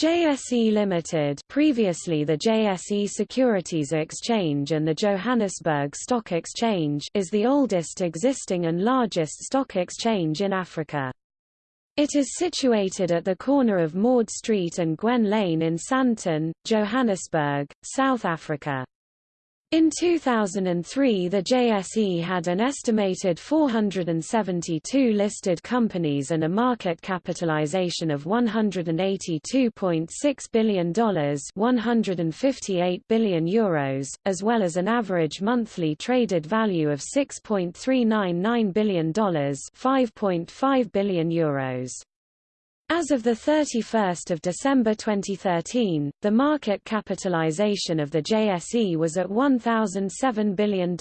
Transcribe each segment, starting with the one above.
JSE Limited previously the JSE Securities Exchange and the Johannesburg Stock Exchange is the oldest existing and largest stock exchange in Africa. It is situated at the corner of Maude Street and Gwen Lane in Sandton, Johannesburg, South Africa. In 2003 the JSE had an estimated 472 listed companies and a market capitalization of $182.6 billion 158 billion euros, as well as an average monthly traded value of $6.399 billion 5.5 billion euros. As of 31 December 2013, the market capitalization of the JSE was at $1,007 billion.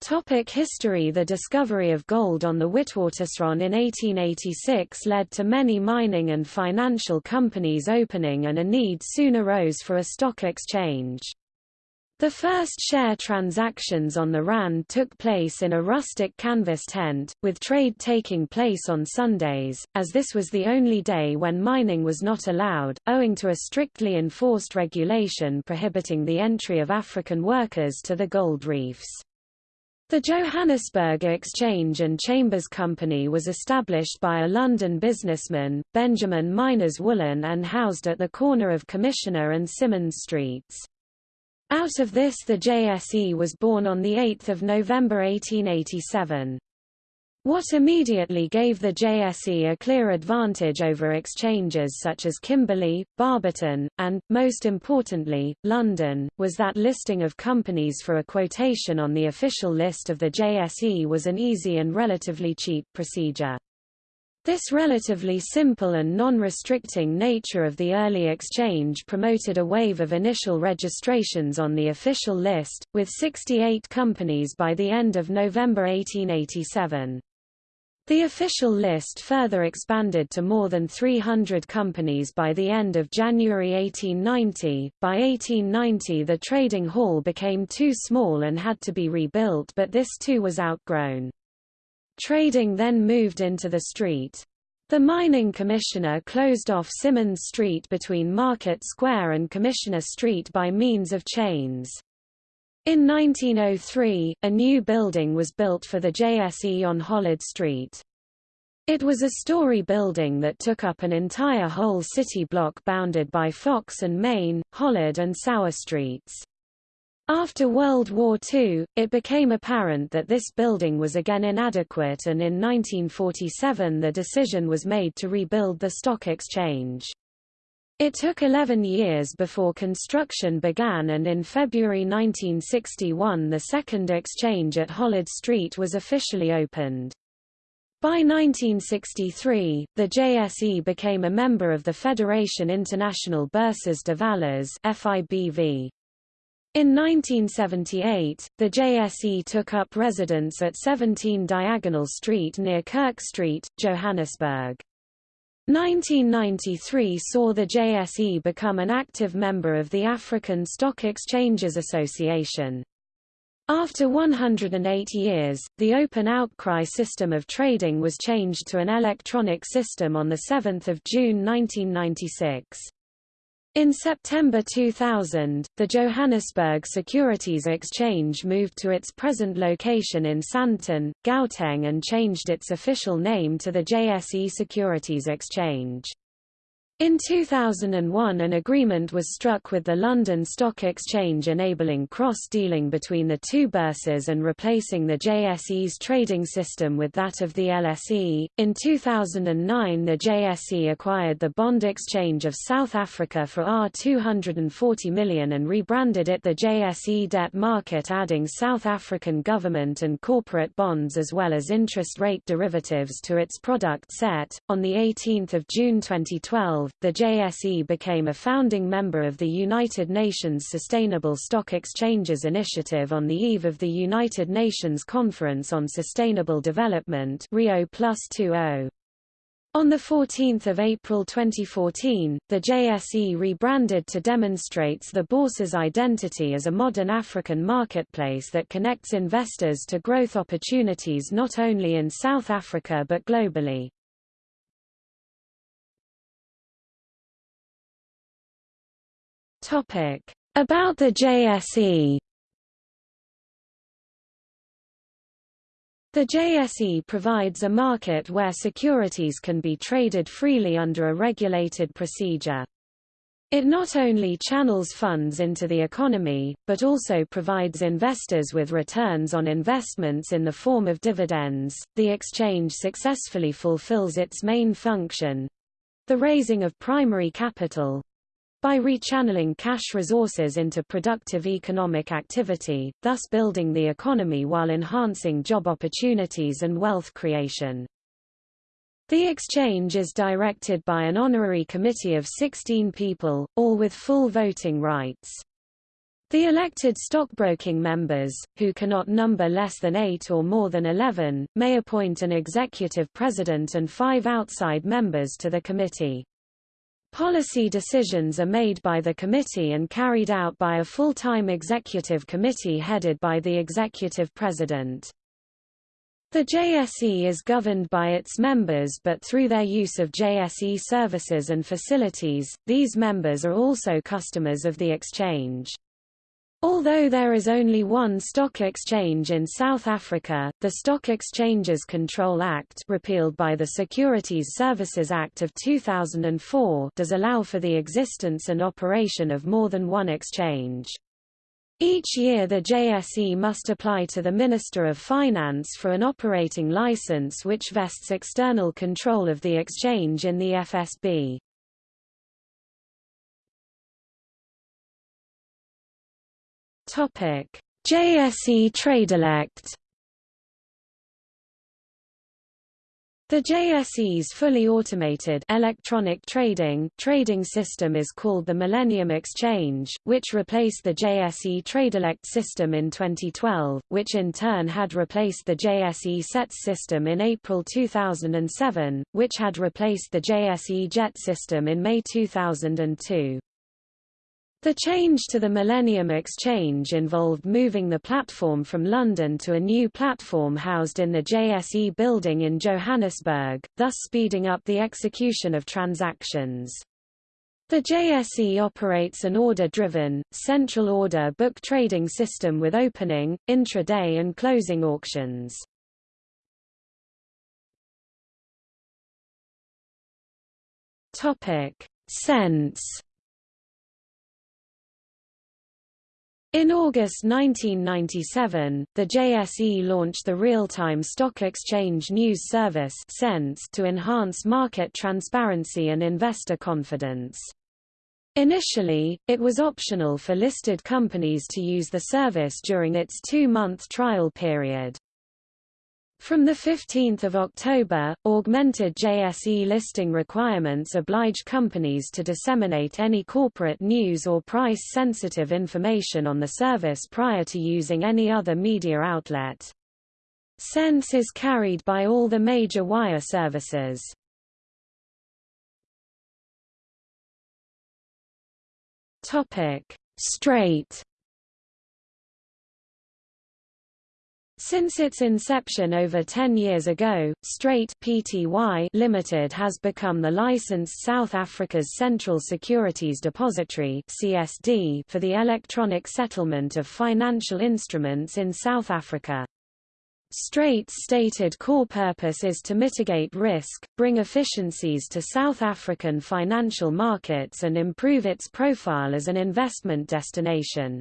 Topic history The discovery of gold on the Witwatersrand in 1886 led to many mining and financial companies opening and a need soon arose for a stock exchange. The first share transactions on the RAND took place in a rustic canvas tent, with trade taking place on Sundays, as this was the only day when mining was not allowed, owing to a strictly enforced regulation prohibiting the entry of African workers to the gold reefs. The Johannesburg Exchange and Chambers Company was established by a London businessman, Benjamin Minors Woollan and housed at the corner of Commissioner and Simmonds Streets. Out of this the JSE was born on 8 November 1887. What immediately gave the JSE a clear advantage over exchanges such as Kimberley, Barberton, and, most importantly, London, was that listing of companies for a quotation on the official list of the JSE was an easy and relatively cheap procedure. This relatively simple and non-restricting nature of the early exchange promoted a wave of initial registrations on the official list, with 68 companies by the end of November 1887. The official list further expanded to more than 300 companies by the end of January 1890. By 1890 the trading hall became too small and had to be rebuilt but this too was outgrown. Trading then moved into the street. The mining commissioner closed off Simmonds Street between Market Square and Commissioner Street by means of chains. In 1903, a new building was built for the JSE on Hollard Street. It was a story building that took up an entire whole city block bounded by Fox and Main, Hollard and Sauer Streets. After World War II, it became apparent that this building was again inadequate and in 1947 the decision was made to rebuild the stock exchange. It took 11 years before construction began and in February 1961 the second exchange at Hollard Street was officially opened. By 1963, the JSE became a member of the Fédération Internationale Bourses de Valeurs FIBV. In 1978, the JSE took up residence at 17 Diagonal Street near Kirk Street, Johannesburg. 1993 saw the JSE become an active member of the African Stock Exchanges Association. After 108 years, the open outcry system of trading was changed to an electronic system on 7 June 1996. In September 2000, the Johannesburg Securities Exchange moved to its present location in Sandton, Gauteng and changed its official name to the JSE Securities Exchange. In 2001 an agreement was struck with the London Stock Exchange enabling cross-dealing between the two bourses and replacing the JSE's trading system with that of the LSE. In 2009 the JSE acquired the Bond Exchange of South Africa for R240 million and rebranded it the JSE Debt Market adding South African government and corporate bonds as well as interest rate derivatives to its product set. On the 18th of June 2012, the JSE became a founding member of the United Nations Sustainable Stock Exchanges Initiative on the eve of the United Nations Conference on Sustainable Development Rio oh. On 14 April 2014, the JSE rebranded to demonstrates the bourse's identity as a modern African marketplace that connects investors to growth opportunities not only in South Africa but globally. About the JSE The JSE provides a market where securities can be traded freely under a regulated procedure. It not only channels funds into the economy, but also provides investors with returns on investments in the form of dividends. The exchange successfully fulfills its main function the raising of primary capital by rechanneling cash resources into productive economic activity, thus building the economy while enhancing job opportunities and wealth creation. The exchange is directed by an honorary committee of 16 people, all with full voting rights. The elected stockbroking members, who cannot number less than eight or more than 11, may appoint an executive president and five outside members to the committee. Policy decisions are made by the committee and carried out by a full-time executive committee headed by the executive president. The JSE is governed by its members but through their use of JSE services and facilities, these members are also customers of the exchange. Although there is only one stock exchange in South Africa, the Stock Exchanges Control Act repealed by the Securities Services Act of 2004 does allow for the existence and operation of more than one exchange. Each year the JSE must apply to the Minister of Finance for an operating license which vests external control of the exchange in the FSB. JSE Tradelect The JSE's fully automated electronic trading trading system is called the Millennium Exchange, which replaced the JSE Tradelect system in 2012, which in turn had replaced the JSE SETS system in April 2007, which had replaced the JSE JET system in May 2002. The change to the Millennium Exchange involved moving the platform from London to a new platform housed in the JSE building in Johannesburg, thus speeding up the execution of transactions. The JSE operates an order-driven, central order book trading system with opening, intraday and closing auctions. SENS In August 1997, the JSE launched the real-time stock exchange news service to enhance market transparency and investor confidence. Initially, it was optional for listed companies to use the service during its two-month trial period. From 15 October, augmented JSE listing requirements oblige companies to disseminate any corporate news or price-sensitive information on the service prior to using any other media outlet. SENS is carried by all the major wire services. Strate Since its inception over 10 years ago, Strate Pty Limited has become the licensed South Africa's Central Securities Depository (CSD) for the electronic settlement of financial instruments in South Africa. Strate's stated core purpose is to mitigate risk, bring efficiencies to South African financial markets and improve its profile as an investment destination.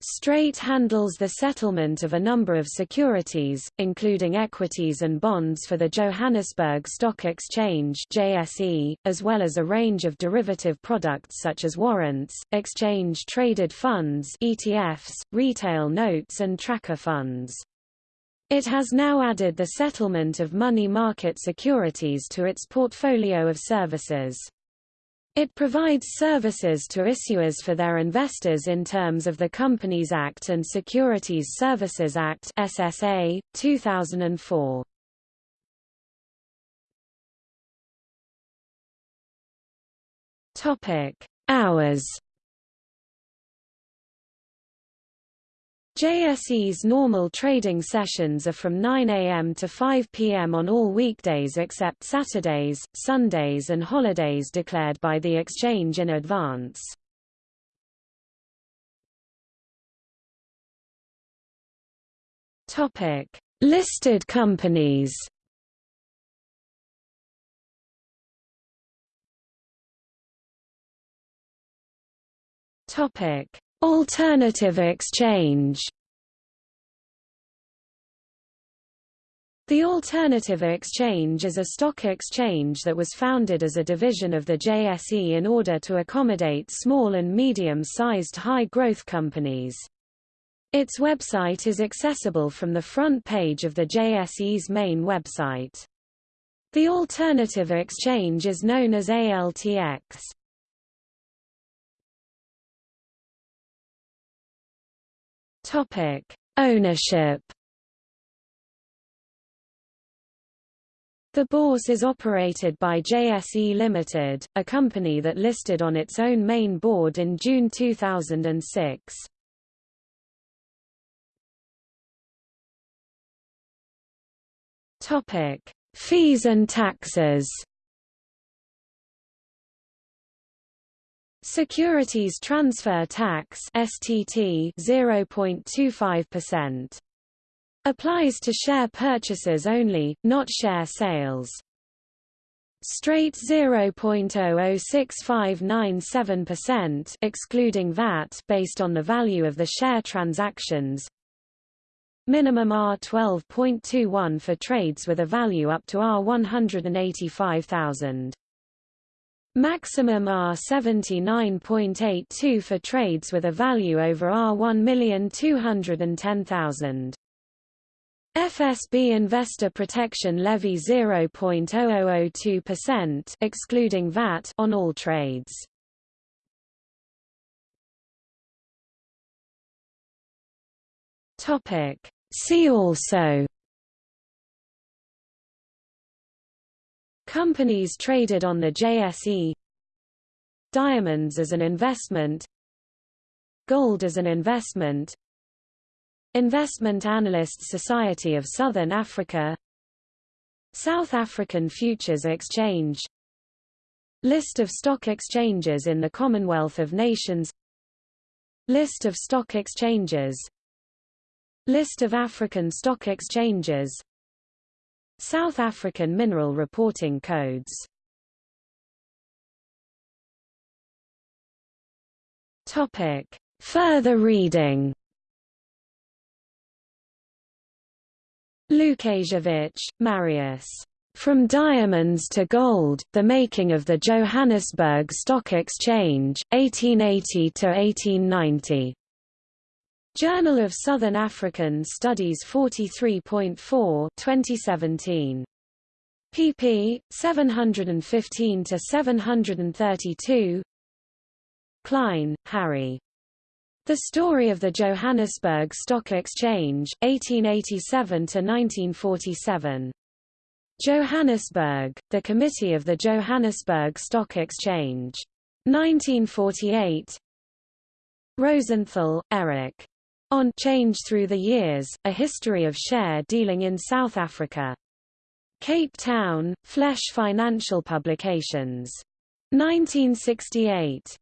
Strate handles the settlement of a number of securities, including equities and bonds for the Johannesburg Stock Exchange JSE, as well as a range of derivative products such as warrants, exchange-traded funds ETFs, retail notes and tracker funds. It has now added the settlement of money market securities to its portfolio of services. It provides services to issuers for their investors in terms of the Companies Act and Securities Services Act SSA, 2004. Topic: Hours JSE's normal trading sessions are from 9 a.m. to 5 p.m. on all weekdays except Saturdays, Sundays and holidays declared by the exchange in advance. Topic: Listed companies. Topic: Alternative exchange. The Alternative Exchange is a stock exchange that was founded as a division of the JSE in order to accommodate small and medium-sized high-growth companies. Its website is accessible from the front page of the JSE's main website. The Alternative Exchange is known as ALTX. Topic: Ownership The Bourse is operated by JSE Limited, a company that listed on its own main board in June 2006. Topic: Fees and taxes. Securities transfer tax STT 0.25% Applies to share purchases only, not share sales. Strate 0.006597% excluding VAT based on the value of the share transactions. Minimum R12.21 for trades with a value up to R185,000. Maximum R79.82 for trades with a value over R1,210,000. FSB investor protection levy 0.0002% excluding VAT on all trades. Topic See also Companies traded on the JSE Diamonds as an investment. Gold as an investment. Investment Analysts Society of Southern Africa. South African Futures Exchange. List of stock exchanges in the Commonwealth of Nations. List of stock exchanges. List of African stock exchanges South African Mineral Reporting Codes Topic. Further reading Lukasiewicz, Marius. From Diamonds to Gold, The Making of the Johannesburg Stock Exchange, 1880–1890. Journal of Southern African Studies 43.4 2017. pp. 715 to 732. Klein, Harry. The Story of the Johannesburg Stock Exchange, 1887 to 1947. Johannesburg, The Committee of the Johannesburg Stock Exchange. 1948 Rosenthal, Eric. On Change Through the Years, A History of Share Dealing in South Africa. Cape Town, Flesch Financial Publications. 1968.